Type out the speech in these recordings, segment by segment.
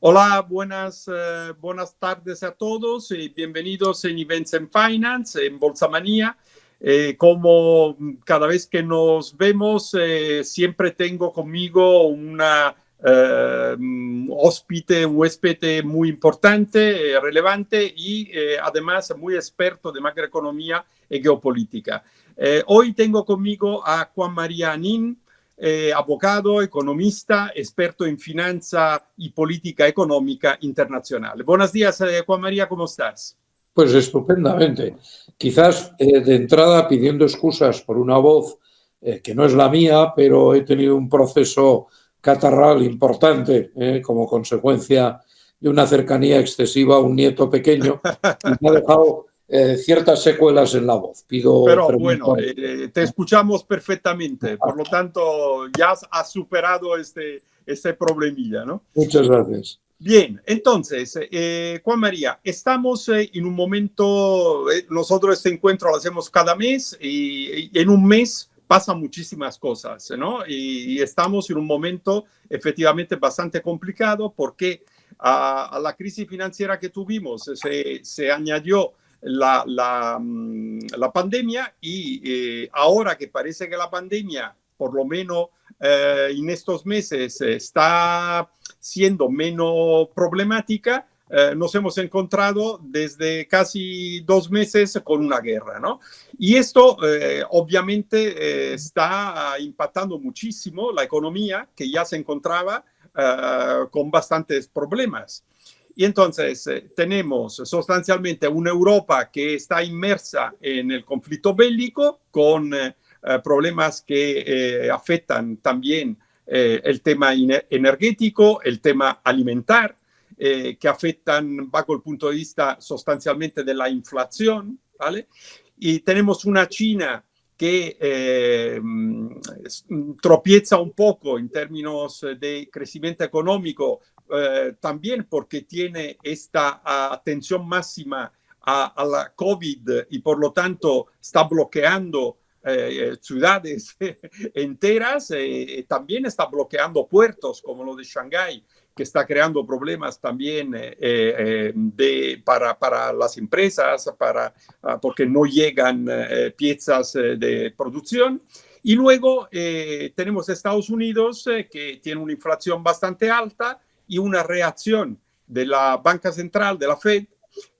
Hola, buenas, eh, buenas tardes a todos y bienvenidos en Events and Finance, en Bolsa Manía. Eh, como cada vez que nos vemos, eh, siempre tengo conmigo una hóspede, un huésped muy importante, relevante y además muy experto de macroeconomía y geopolítica. hoy tengo conmigo a Juan María Anín, eh, economista, experto en finanza y política económica internacional. Buenos días, eh, Juan María, ¿cómo estás? Pues estupendamente. Quizás eh, de entrada pidiendo excusas por una voz que no es la mía, pero he tenido un proceso catarral importante como consecuencia de una cercanía excesiva a un nieto pequeño y me ha dejado eh, ciertas secuelas en la voz. Pido Pero bueno, eh, te escuchamos perfectamente, por lo tanto ya has superado este, este problemilla, ¿no? Muchas gracias. Bien, entonces, eh, Juan María, estamos en un momento, nosotros este encuentro lo hacemos cada mes y, en un mes pasan muchísimas cosas, ¿no? Y, estamos en un momento efectivamente bastante complicado porque a, la crisis financiera que tuvimos se, se añadió la, mm, la pandemia y eh, ahora que parece que la pandemia, por lo menos eh, en estos meses, está siendo menos problemática, eh, nos hemos encontrado desde casi dos meses con una guerra, ¿no? Y esto obviamente está impactando muchísimo la economía que ya se encontraba con bastantes problemas. Y entonces eh, tenemos sustancialmente una Europa que está inmersa en el conflicto bélico con eh, eh, problemas que afectan también el tema energético, el tema alimentar, que afectan bajo el punto de vista sustancialmente de la inflación, ¿vale? Y tenemos una China que tropieza un poco en términos de crecimiento económico eh, también porque tiene esta atención máxima a, la COVID y por lo tanto está bloqueando eh, ciudades enteras, eh, también está bloqueando puertos como lo de Shanghái, que está creando problemas también para, para, las empresas, para, ah, porque no llegan piezas de producción. Y luego tenemos Estados Unidos, que tiene una inflación bastante alta, y una reacción de la banca central, de la Fed,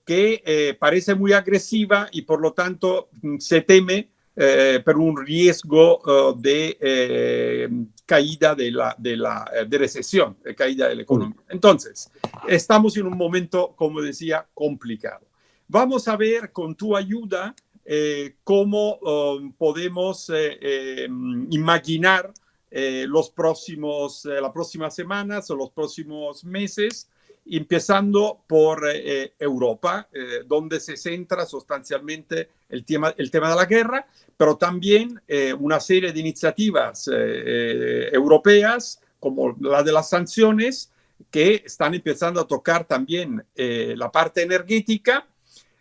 que eh, parece muy agresiva y por lo tanto mm, se teme eh, por un riesgo uh, de eh, caída de la, de la de recesión, de caída de la economía. Entonces, estamos en un momento, como decía, complicado. Vamos a ver con tu ayuda cómo um, podemos imaginar eh, los próximos, eh, las próximas semanas o los próximos meses, empezando por eh, Europa, donde se centra sustancialmente el tema, el tema de la guerra, pero también una serie de iniciativas europeas, como la de las sanciones, que están empezando a tocar también la parte energética,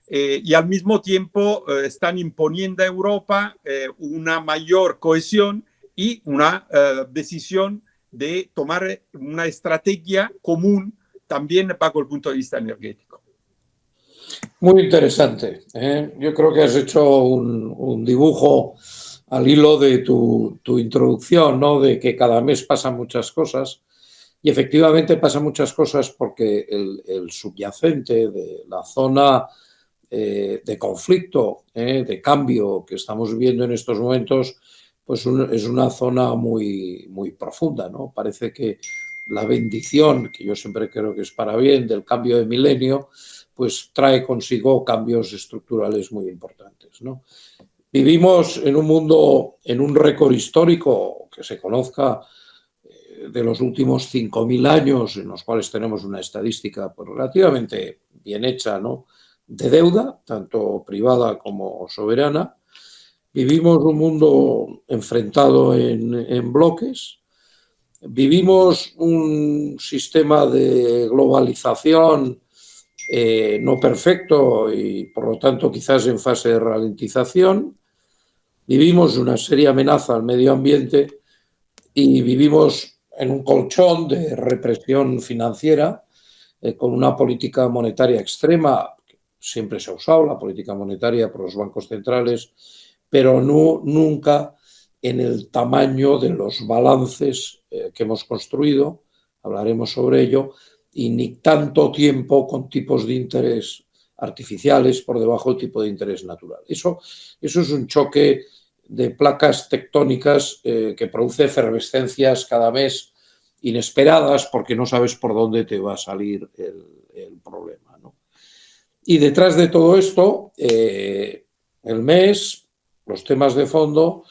y al mismo tiempo están imponiendo a Europa una mayor cohesión y una eh, decisión de tomar una estrategia común también bajo el punto de vista energético. Muy interesante. ¿eh? Yo creo que has hecho un, dibujo al hilo de tu, introducción, ¿no? de que cada mes pasan muchas cosas. Y efectivamente pasan muchas cosas porque el, subyacente de la zona eh, de conflicto, de cambio que estamos viviendo en estos momentos, pues es una zona muy, muy profunda, ¿no? Parece que la bendición, que yo siempre creo que es para bien, del cambio de milenio, pues trae consigo cambios estructurales muy importantes, ¿no? Vivimos en un mundo, en un récord histórico que se conozca eh, de los últimos 5.000 años, en los cuales tenemos una estadística pues, relativamente bien hecha, ¿no? de deuda, tanto privada como soberana, Vivimos un mundo enfrentado en, bloques, vivimos un sistema de globalización eh, no perfecto y por lo tanto quizás en fase de ralentización, vivimos una seria amenaza al medio ambiente y vivimos en un colchón de represión financiera eh, con una política monetaria extrema, siempre se ha usado la política monetaria por los bancos centrales, pero no, nunca en el tamaño de los balances eh, que hemos construido, hablaremos sobre ello, y ni tanto tiempo con tipos de interés artificiales por debajo del tipo de interés natural. Eso, eso es un choque de placas tectónicas eh, que produce efervescencias cada mes inesperadas porque no sabes por dónde te va a salir el, problema. Y detrás de todo esto, eh, el mes, los temas de fondo,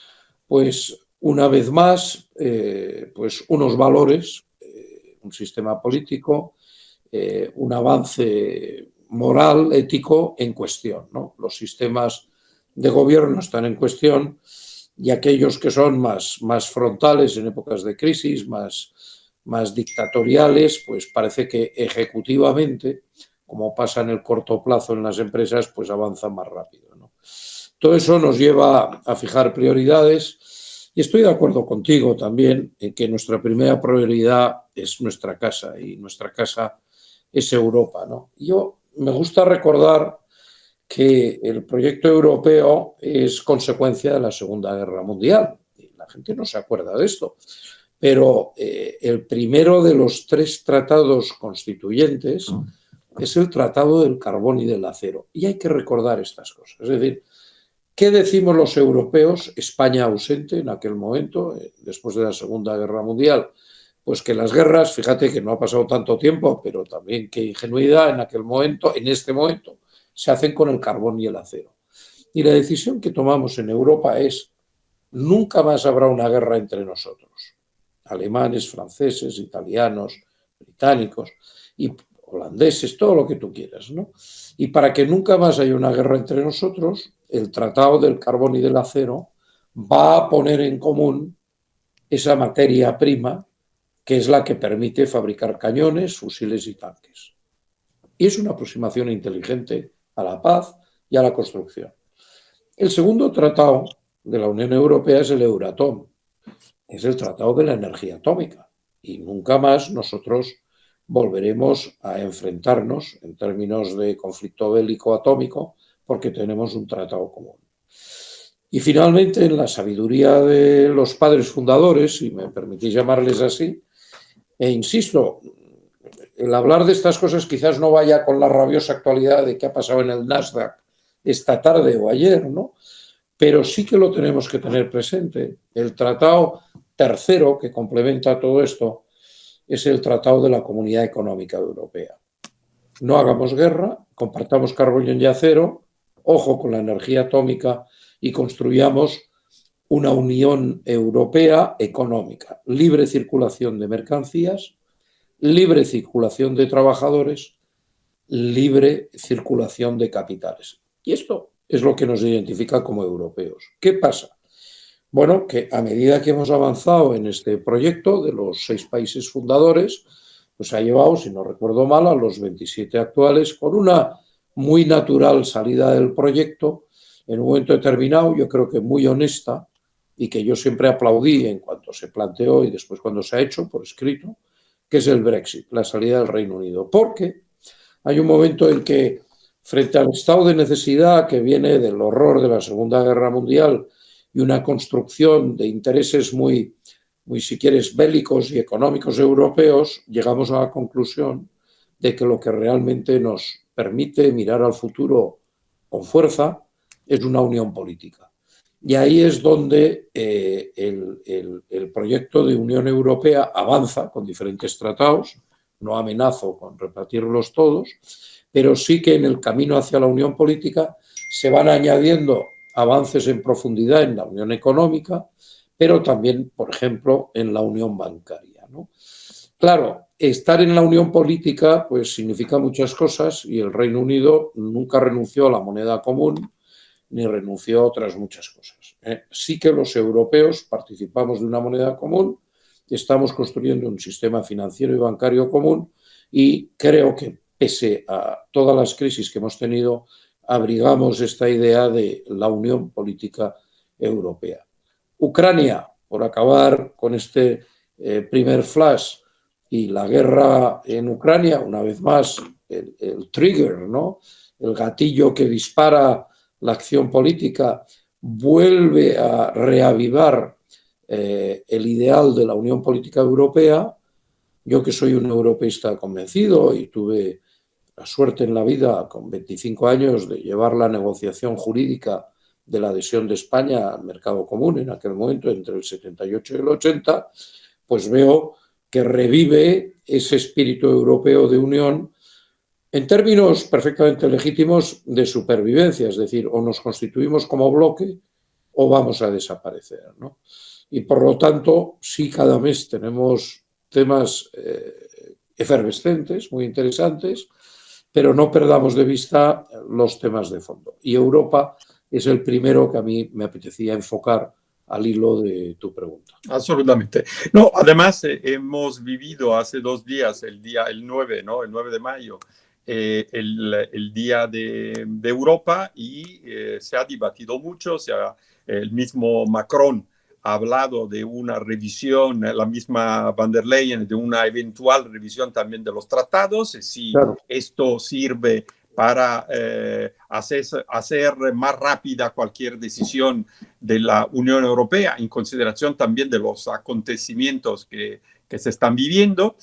pues una vez más, eh, pues unos valores, un sistema político, un avance moral, ético en cuestión. ¿no? Los sistemas de gobierno están en cuestión y aquellos que son más, más frontales en épocas de crisis, más, más dictatoriales, pues parece que ejecutivamente, como pasa en el corto plazo en las empresas, pues avanzan más rápido. Todo eso nos lleva a fijar prioridades y estoy de acuerdo contigo también en que nuestra primera prioridad es nuestra casa y nuestra casa es Europa. ¿no? Yo me gusta recordar que el proyecto europeo es consecuencia de la Segunda Guerra Mundial. La gente no se acuerda de esto. Pero eh, el primero de los tres tratados constituyentes ah. es el Tratado del Carbón y del Acero. Y hay que recordar estas cosas. Es decir, ¿qué decimos los europeos? España ausente en aquel momento, eh, después de la Segunda Guerra Mundial. Pues que las guerras, fíjate que no ha pasado tanto tiempo, pero también qué ingenuidad en aquel momento, en este momento, se hacen con el carbón y el acero. Y la decisión que tomamos en Europa es, nunca más habrá una guerra entre nosotros, alemanes, franceses, italianos, británicos y holandeses, todo lo que tú quieras. ¿no? Y para que nunca más haya una guerra entre nosotros, el Tratado del Carbón y del Acero va a poner en común esa materia prima que es la que permite fabricar cañones, fusiles y tanques. Y es una aproximación inteligente a la paz y a la construcción. El segundo tratado de la Unión Europea es el Euratom, es el tratado de la energía atómica. Y nunca más nosotros volveremos a enfrentarnos en términos de conflicto bélico atómico porque tenemos un tratado común. Y finalmente, en la sabiduría de los padres fundadores, si me permitís llamarles así, e insisto, el hablar de estas cosas quizás no vaya con la rabiosa actualidad de qué ha pasado en el Nasdaq esta tarde o ayer, ¿no? Pero sí que lo tenemos que tener presente. El tratado tercero que complementa todo esto es el Tratado de la Comunidad Económica Europea. No hagamos guerra, compartamos carbón y acero, ojo con la energía atómica y construyamos una Unión Europea económica, libre circulación de mercancías, libre circulación de trabajadores, libre circulación de capitales. Y esto es lo que nos identifica como europeos. ¿Qué pasa? Bueno, que a medida que hemos avanzado en este proyecto de los seis países fundadores, pues ha llevado, si no recuerdo mal, a los 27 actuales con una muy natural salida del proyecto en un momento determinado, yo creo que muy honesta y que yo siempre aplaudí en cuanto se planteó y después cuando se ha hecho por escrito, que es el Brexit, la salida del Reino Unido. Porque hay un momento en que, frente al estado de necesidad que viene del horror de la Segunda Guerra Mundial y una construcción de intereses muy, muy si quieres, bélicos y económicos europeos, llegamos a la conclusión de que lo que realmente nos permite mirar al futuro con fuerza es una unión política. Y ahí es donde eh, el, proyecto de Unión Europea avanza con diferentes tratados, no amenazo con repartirlos todos, pero sí que en el camino hacia la Unión Política se van añadiendo avances en profundidad en la Unión Económica, pero también, por ejemplo, en la Unión Bancaria. Claro, estar en la Unión Política pues significa muchas cosas y el Reino Unido nunca renunció a la moneda común, ni renunció a otras muchas cosas. ¿eh? Sí que los europeos participamos de una moneda común, estamos construyendo un sistema financiero y bancario común y creo que pese a todas las crisis que hemos tenido, abrigamos esta idea de la unión política europea. Ucrania, por acabar con este eh, primer flash, Y la guerra en Ucrania, una vez más, el, trigger, ¿no? el gatillo que dispara la acción política, vuelve a reavivar eh, el ideal de la Unión Política Europea. Yo que soy un europeísta convencido y tuve la suerte en la vida, con 25 años, de llevar la negociación jurídica de la adhesión de España al mercado común en aquel momento, entre el 78 y el 80, pues veo que revive ese espíritu europeo de unión en términos perfectamente legítimos de supervivencia, es decir, o nos constituimos como bloque o vamos a desaparecer. Y por lo tanto, sí cada mes tenemos temas eh, efervescentes, muy interesantes, pero no perdamos de vista los temas de fondo. Y Europa es el primero que a mí me apetecía enfocar al hilo de tu pregunta. Absolutamente. No, además eh, hemos vivido hace dos días, el día, el 9, ¿no? El 9 de mayo, eh, el, el, día de, de Europa y eh, se ha debatido mucho, se ha, el mismo Macron ha hablado de una revisión, la misma van der Leyen, de una eventual revisión también de los tratados, si esto sirve para eh, hacer, más rápida cualquier decisión de la Unión Europea, en consideración también de los acontecimientos que, que se están viviendo.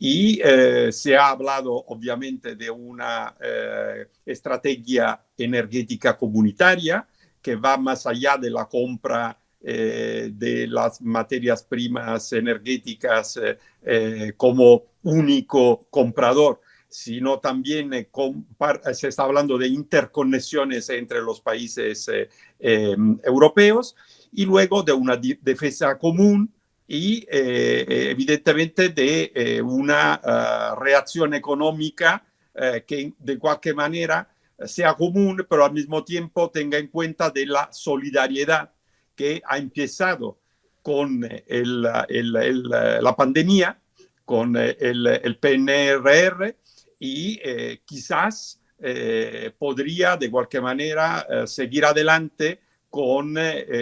Y eh, se ha hablado, obviamente, de una eh, estrategia energética comunitaria que va más allá de la compra de las materias primas energéticas como único comprador, sino también eh, eh, se está hablando de interconexiones entre los países eh, em, europeos y luego de una defensa común y evidentemente de una ah, reacción económica que de cualquier manera sea común, pero al mismo tiempo tenga en cuenta de la solidaridad que ha empezado con la pandemia, con el, el PNRR, y eh, quizás eh, podría de cualquier manera eh, seguir adelante con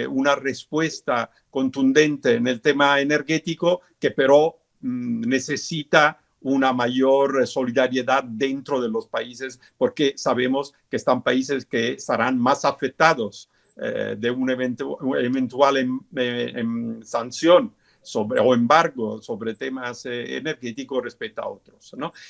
una respuesta contundente en el tema energético que pero mm, necesita una mayor solidaridad dentro de los países porque sabemos que están países que estarán más afectados de una eventual em, em, sanción sobre, o embargo sobre temas energéticos respecto a otros. ¿no?